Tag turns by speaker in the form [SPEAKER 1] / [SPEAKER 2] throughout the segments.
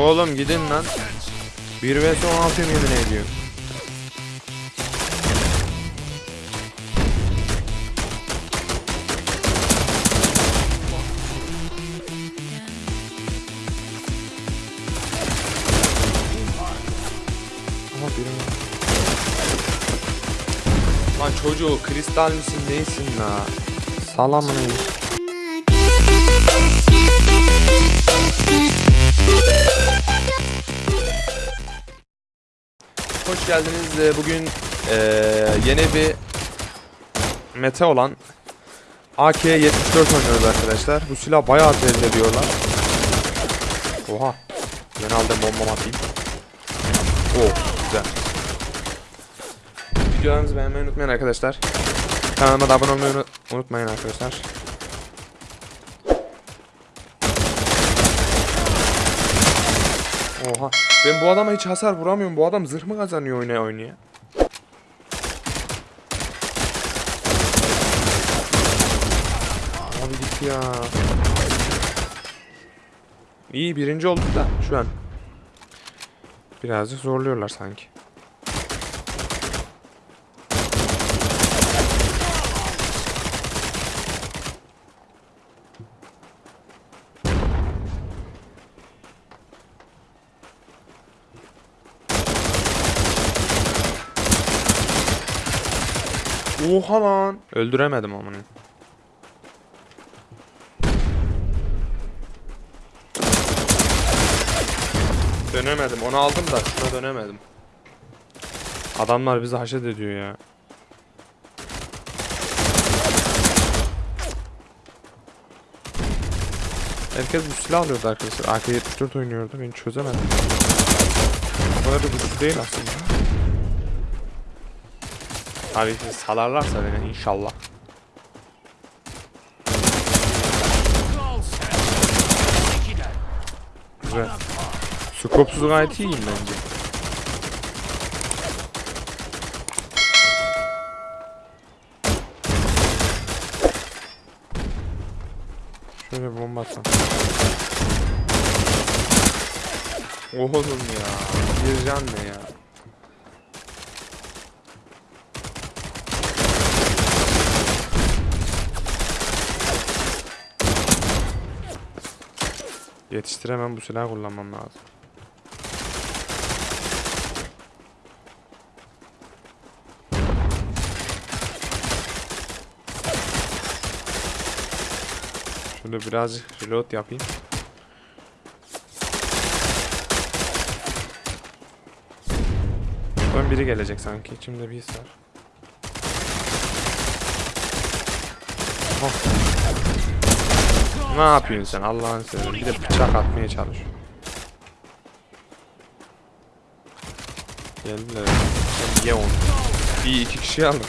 [SPEAKER 1] Oğlum gidin lan. 1 vs 16 yemin birini... Lan çocuğu kristal misin neysin la? Salamını Hoş geldiniz. Ee, Bugün eee, yeni bir meta olan AK-74 oynuyoruz arkadaşlar. Bu silah bayağı tezli diyorlar. Oha. Ben aldım bombam atayım. Oo güzel. Videolarımızı beğenmeyi unutmayın arkadaşlar. Kanalıma da abone olmayı unu- unutmayın arkadaşlar. Oha. Ben bu adama hiç hasar vuramıyorum. Bu adam zırh mı kazanıyor oynaya oynaya? Abi git ya. İyi birinci olduk da şu an. Birazcık zorluyorlar sanki. Oha lan. Öldüremedim amına. Dönemedim. Onu aldım da şuna dönemedim. Adamlar bizi haşet ediyor ya. Herkes bu silah alıyordu arkadaşlar. AK-74 oynuyordu. Ben çözemedim. O kadar da güçlü değil aslında. Abi ki salarlarsa beni inşallah. Güzel. Skopsuz gayet iyiyim bence. Şöyle bomba atsam. Oğlum ya. Bir can ne ya? Yetiştiremem bu silahı kullanmam lazım. Şöyle birazcık reload yapayım. Ön biri gelecek sanki. İçimde bir his var. Oh. Ne yapıyorsun sen Allah'ını seversen bir de bıçak atmaya çalış. Geldiler. Sen ye onu. Bir iki kişi aldık.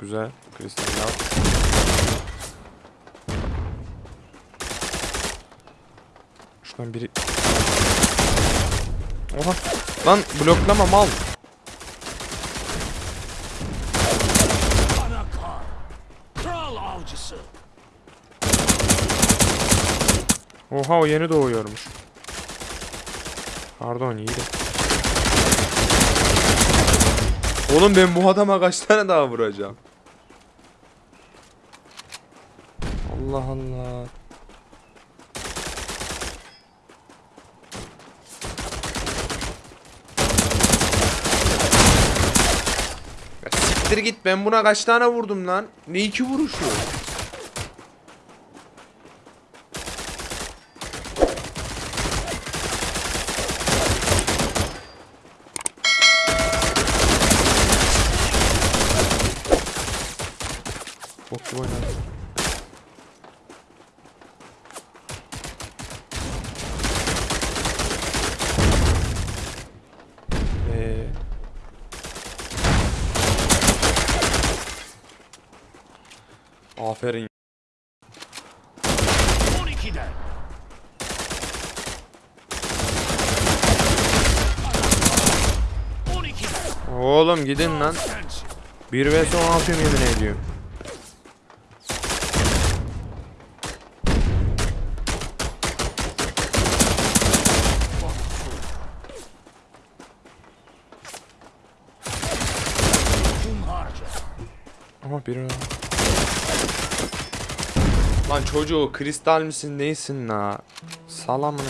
[SPEAKER 1] Güzel. Kristal al. Şuradan biri... Oha. Lan bloklama mal. Oha o yeni doğuyormuş. Pardon iyiydi. Oğlum ben bu adama kaç tane daha vuracağım? Allah Allah. Ya siktir git ben buna kaç tane vurdum lan? Ne iki vuruşu? Gibi oynadı. Ee... Aferin.
[SPEAKER 2] 12'den.
[SPEAKER 1] Oğlum gidin lan.
[SPEAKER 2] Sensin.
[SPEAKER 1] 1 vs 16 yemin ediyorum. Aha biri. Lan çocuğu kristal misin neysin la? Salamını.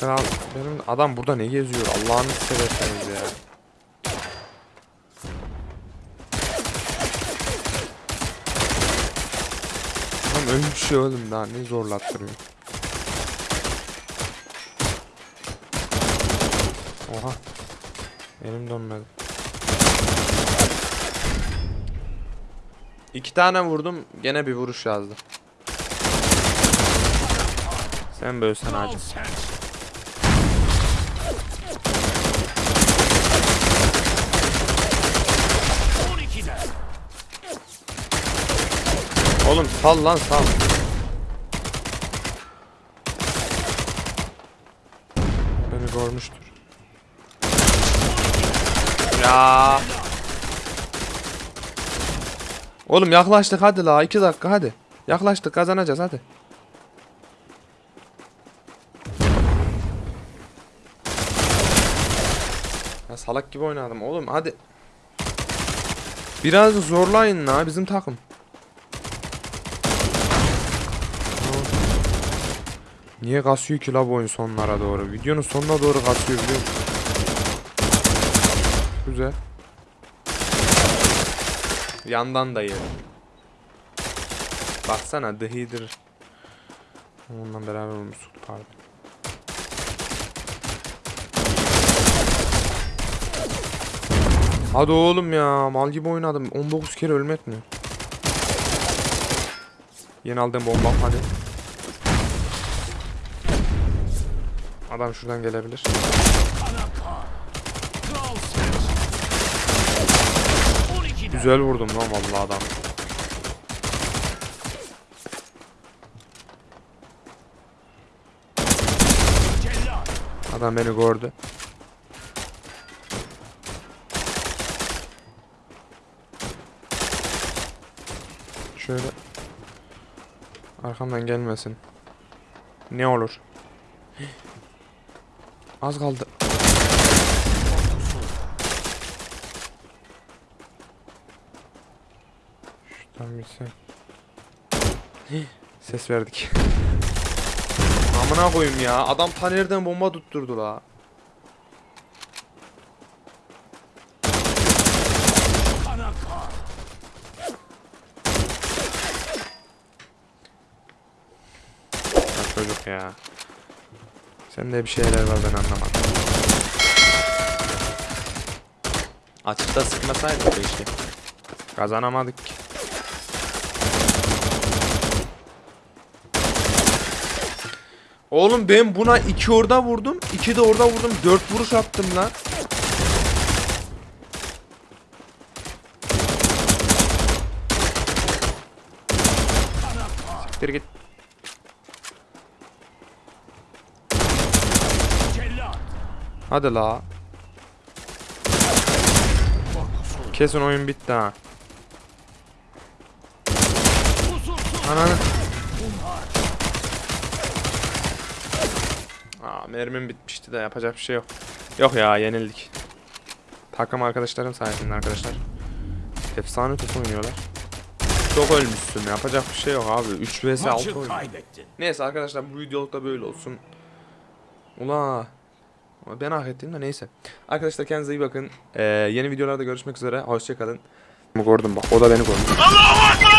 [SPEAKER 2] Kral
[SPEAKER 1] benim adam burada ne geziyor Allah'ını severseniz ya. Lan ölmüş ya oğlum daha ne zorlattırıyor. Oha. Elim dönmedi. İki tane vurdum gene bir vuruş yazdı. Sen bölsen acı. Oğlum sal lan sal. Beni görmüştür. Ya. Oğlum yaklaştık hadi la 2 dakika hadi. Yaklaştık kazanacağız hadi. Ya salak gibi oynadım oğlum hadi. Biraz zorlayın la bizim takım. Niye kasıyor ki la bu oyun sonlara doğru? Videonun sonuna doğru kasıyor biliyor musun? Güzel. Yandan da yerim. Baksana The Heater. Onunla beraber olmuştuk pardon. Hadi oğlum ya mal gibi oynadım. 19 kere ölmek mi? Yeni aldığım bomba hadi. Adam şuradan gelebilir.
[SPEAKER 2] Anaka. Kral sen. On ikide.
[SPEAKER 1] Güzel vurdum lan vallahi adam. Adam beni gördü. Şöyle arkamdan gelmesin. Ne olur? Az kaldı. Şuradan bitsin. Ses verdik. Amına koyayım ya. Adam ta nereden bomba tutturdu la. Çocuk ya. Sende bir şeyler var ben anlamadım. Açıkta sıkmasaydık keşke. Kazanamadık ki. Oğlum ben buna iki orada vurdum, iki de orada vurdum, dört vuruş attım lan. Siktir git. Hadi la. Kesin oyun bitti ha. Ananı. Aa mermim bitmişti de yapacak bir şey yok. Yok ya yenildik. Takım arkadaşlarım sayesinde arkadaşlar. Efsane top oynuyorlar. Çok ölmüşsün yapacak bir şey yok abi. 3 vs 6
[SPEAKER 2] Maçı
[SPEAKER 1] oyun. Neyse arkadaşlar bu videoluk da böyle olsun. Ula. Ben hak ettim de neyse. Arkadaşlar kendinize iyi bakın. Ee, yeni videolarda görüşmek üzere. Hoşçakalın. Gördüm bak o da beni gördü.
[SPEAKER 2] Ekber!